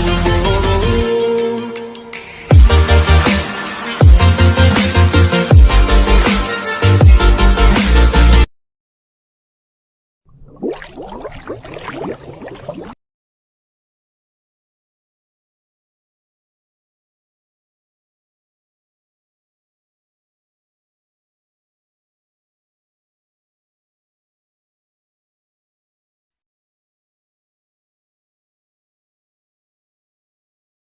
oh, oh.